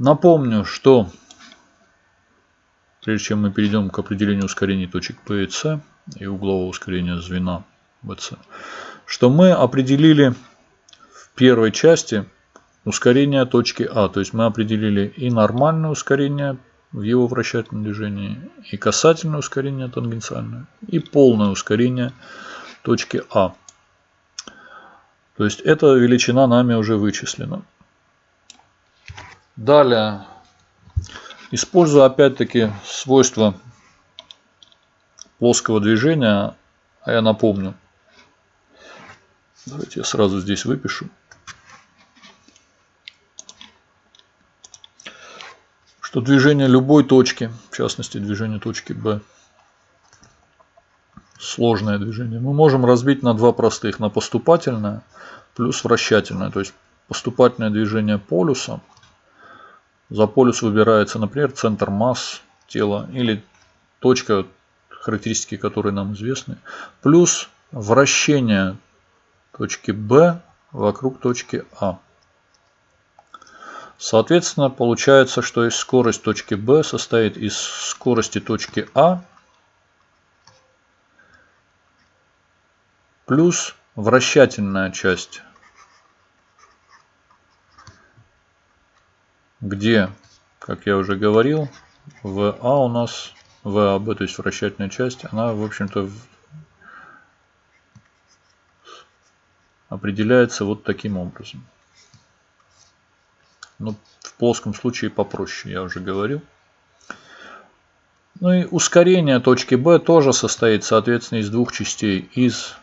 Напомню, что прежде чем мы перейдем к определению ускорений точек P и C и углового ускорения звена BC, что мы определили в первой части ускорение точки А. То есть мы определили и нормальное ускорение в его вращательном движении, и касательное ускорение тангенциальное, и полное ускорение точки А. То есть эта величина нами уже вычислена. Далее, используя опять-таки свойства плоского движения, а я напомню, давайте я сразу здесь выпишу. что движение любой точки, в частности движение точки B, сложное движение, мы можем разбить на два простых, на поступательное плюс вращательное. То есть поступательное движение полюса, за полюс выбирается, например, центр масс тела или точка, характеристики которой нам известны, плюс вращение точки B вокруг точки А. Соответственно, получается, что скорость точки B состоит из скорости точки А плюс вращательная часть, где, как я уже говорил, ВА у нас, ВАБ, то есть вращательная часть, она, в общем-то, определяется вот таким образом. Ну, в плоском случае попроще, я уже говорил. Ну и ускорение точки B тоже состоит, соответственно, из двух частей. Из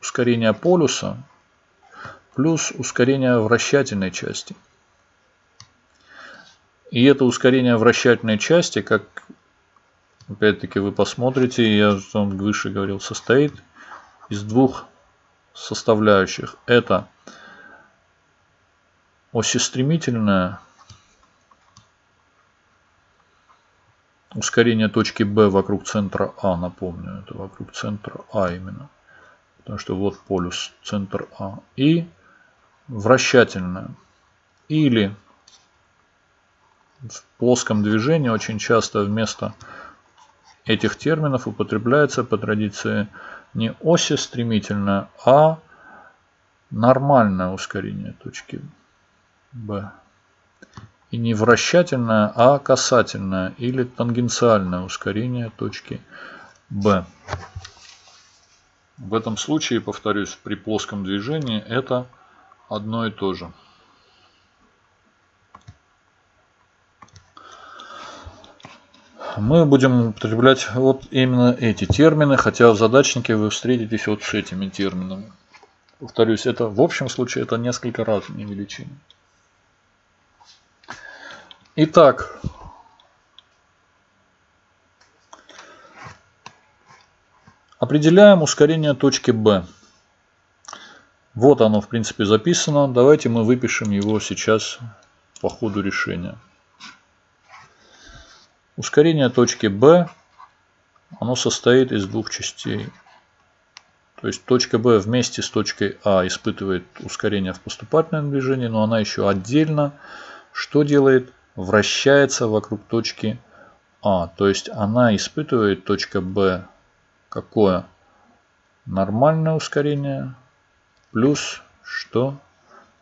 ускорения полюса плюс ускорение вращательной части. И это ускорение вращательной части, как опять-таки вы посмотрите, я вам выше говорил, состоит из двух составляющих. Это осистремительное ускорение точки B вокруг центра А, напомню, это вокруг центра А именно. Потому что вот полюс центр А. И вращательное. Или в плоском движении очень часто вместо этих терминов употребляется по традиции не оси стремительное, а нормальное ускорение точки B. И не вращательное, а касательное или тангенциальное ускорение точки Б. В этом случае, повторюсь, при плоском движении это одно и то же. Мы будем употреблять вот именно эти термины, хотя в задачнике вы встретитесь вот с этими терминами. Повторюсь, это в общем случае это несколько разные величины. Итак, определяем ускорение точки B. Вот оно, в принципе, записано. Давайте мы выпишем его сейчас по ходу решения. Ускорение точки B, оно состоит из двух частей. То есть точка B вместе с точкой А испытывает ускорение в поступательном движении, но она еще отдельно что делает? вращается вокруг точки А. То есть она испытывает точка Б какое? Нормальное ускорение плюс что?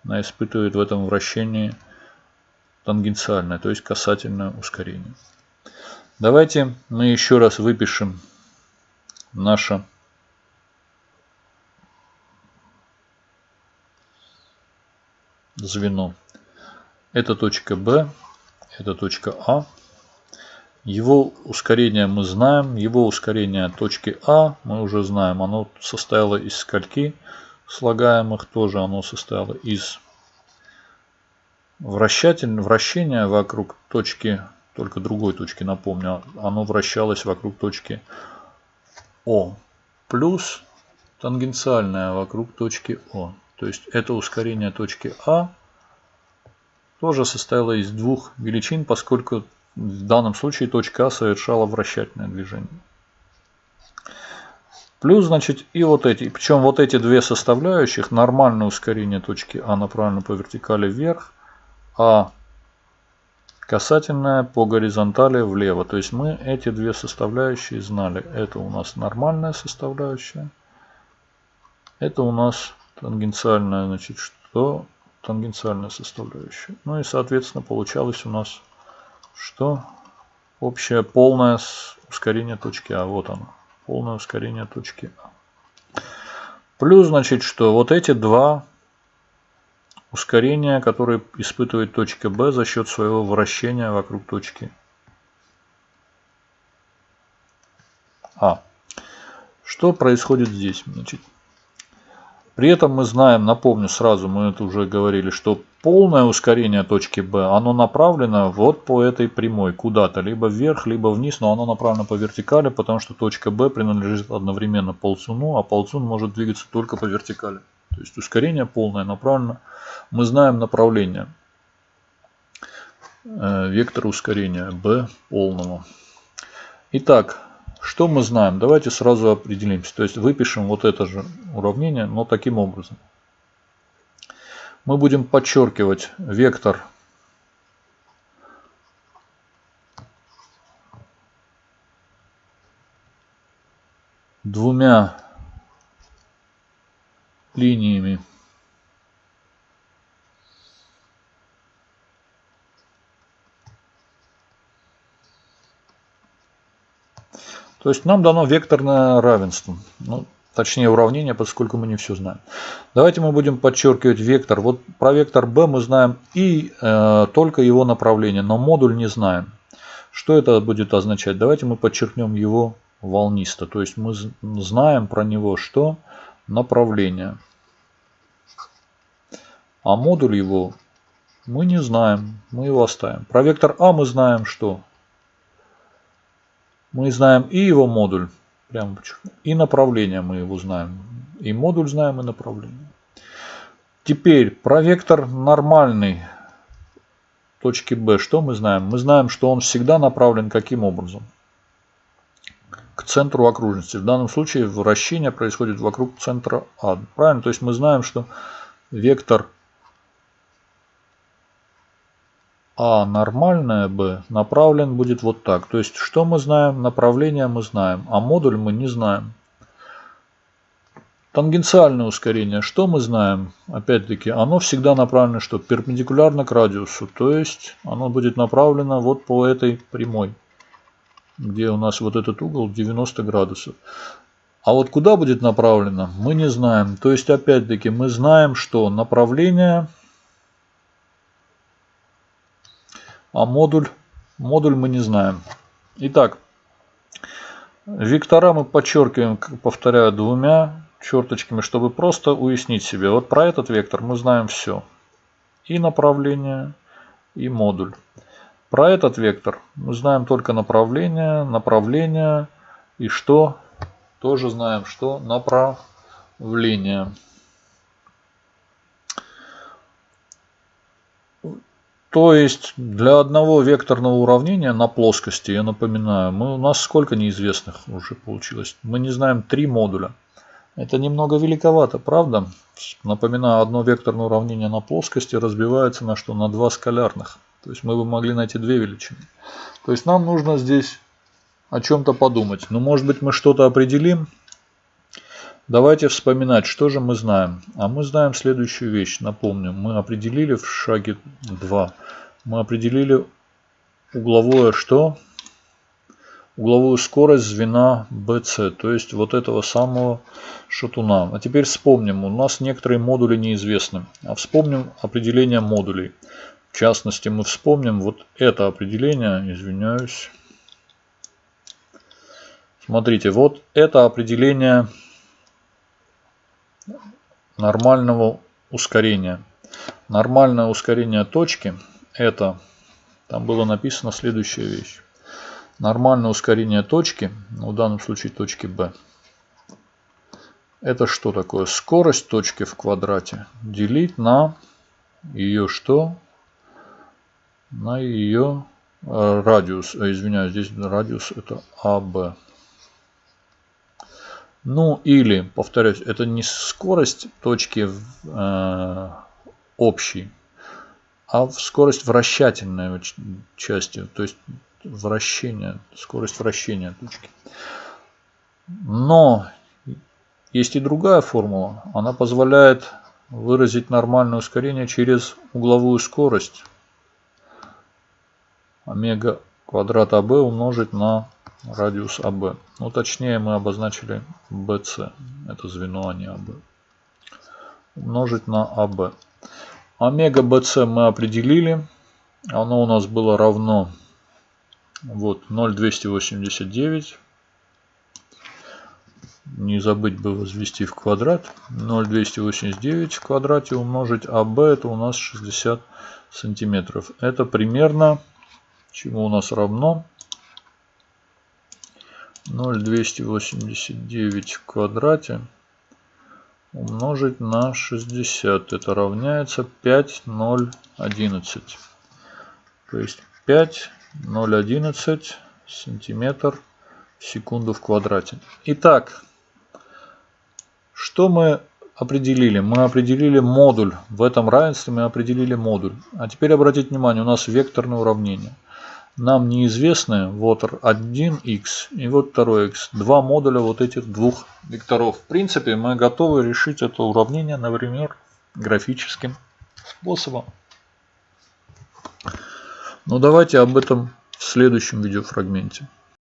Она испытывает в этом вращении тангенциальное, то есть касательное ускорение. Давайте мы еще раз выпишем наше звено. Это точка B, это точка А. Его ускорение мы знаем. Его ускорение точки А мы уже знаем. Оно состояло из скольки слагаемых. Тоже оно состояло из вращатель, вращения вокруг точки, только другой точки, напомню. Оно вращалось вокруг точки О. Плюс тангенциальное вокруг точки О. То есть это ускорение точки А тоже состояла из двух величин, поскольку в данном случае точка А совершала вращательное движение. Плюс, значит, и вот эти. Причем вот эти две составляющих, нормальное ускорение точки А направлено по вертикали вверх, а Касательная по горизонтали влево. То есть мы эти две составляющие знали. Это у нас нормальная составляющая. Это у нас тангенциальная, значит, что? Тангенциальная составляющая. Ну и, соответственно, получалось у нас, что общее полное ускорение точки А. Вот оно. Полное ускорение точки А. Плюс, значит, что вот эти два ускорения, которые испытывает точка B за счет своего вращения вокруг точки А. Что происходит здесь? Значит, при этом мы знаем, напомню сразу, мы это уже говорили, что полное ускорение точки B, оно направлено вот по этой прямой куда-то, либо вверх, либо вниз, но оно направлено по вертикали, потому что точка B принадлежит одновременно ползуну, а ползун может двигаться только по вертикали. То есть ускорение полное направлено. Мы знаем направление. Э, вектор ускорения B полного. Итак, что мы знаем? Давайте сразу определимся. То есть выпишем вот это же уравнение, но таким образом. Мы будем подчеркивать вектор двумя линиями То есть нам дано векторное равенство. Ну, точнее уравнение, поскольку мы не все знаем. Давайте мы будем подчеркивать вектор. Вот про вектор b мы знаем и э, только его направление, но модуль не знаем. Что это будет означать? Давайте мы подчеркнем его волнисто. То есть мы знаем про него что? Направление. А модуль его мы не знаем. Мы его оставим. Про вектор А мы знаем что? Мы знаем и его модуль, прямо и направление мы его знаем. И модуль знаем, и направление. Теперь про вектор нормальный точки B. Что мы знаем? Мы знаем, что он всегда направлен каким образом? К центру окружности. В данном случае вращение происходит вокруг центра А. Правильно? То есть мы знаем, что вектор А нормальное b направлен будет вот так. То есть, что мы знаем? Направление мы знаем, а модуль мы не знаем. Тангенциальное ускорение, что мы знаем? Опять-таки, оно всегда направлено что? Перпендикулярно к радиусу. То есть, оно будет направлено вот по этой прямой, где у нас вот этот угол 90 градусов. А вот куда будет направлено, мы не знаем. То есть, опять-таки, мы знаем, что направление а модуль, модуль мы не знаем. Итак, вектора мы подчеркиваем, повторяю, двумя черточками, чтобы просто уяснить себе. Вот про этот вектор мы знаем все. И направление, и модуль. Про этот вектор мы знаем только направление, направление и что? Тоже знаем, что направление. То есть для одного векторного уравнения на плоскости, я напоминаю, мы, у нас сколько неизвестных уже получилось? Мы не знаем три модуля. Это немного великовато, правда? Напоминаю, одно векторное уравнение на плоскости разбивается на что? На два скалярных. То есть мы бы могли найти две величины. То есть нам нужно здесь о чем-то подумать. Ну, может быть, мы что-то определим, Давайте вспоминать, что же мы знаем. А мы знаем следующую вещь. Напомню, мы определили в шаге 2. Мы определили угловое что? Угловую скорость звена BC. То есть вот этого самого шатуна. А теперь вспомним. У нас некоторые модули неизвестны. А вспомним определение модулей. В частности, мы вспомним вот это определение. Извиняюсь. Смотрите, вот это определение нормального ускорения. Нормальное ускорение точки это, там было написано следующая вещь. Нормальное ускорение точки, ну, в данном случае точки B, это что такое? Скорость точки в квадрате делить на ее что? На ее э, радиус. Э, извиняюсь, здесь радиус это АБ. Ну или, повторюсь, это не скорость точки э, общей. а скорость вращательной части, то есть вращение, скорость вращения точки. Но есть и другая формула. Она позволяет выразить нормальное ускорение через угловую скорость. Омега квадрат АБ умножить на радиус АБ. Ну, точнее, мы обозначили BC. Это звено, а не АБ. Умножить на АБ. Омега BC мы определили. Оно у нас было равно вот 0,289 не забыть бы возвести в квадрат. 0,289 в квадрате умножить АБ это у нас 60 сантиметров. Это примерно чему у нас равно 0,289 в квадрате умножить на 60. Это равняется 5,011. То есть 5,011 сантиметр в секунду в квадрате. Итак, что мы определили? Мы определили модуль. В этом равенстве мы определили модуль. А теперь обратите внимание, у нас векторное уравнение. Нам неизвестны вот 1х и вот 2х. Два модуля вот этих двух векторов. В принципе, мы готовы решить это уравнение, например, графическим способом. Но давайте об этом в следующем видеофрагменте.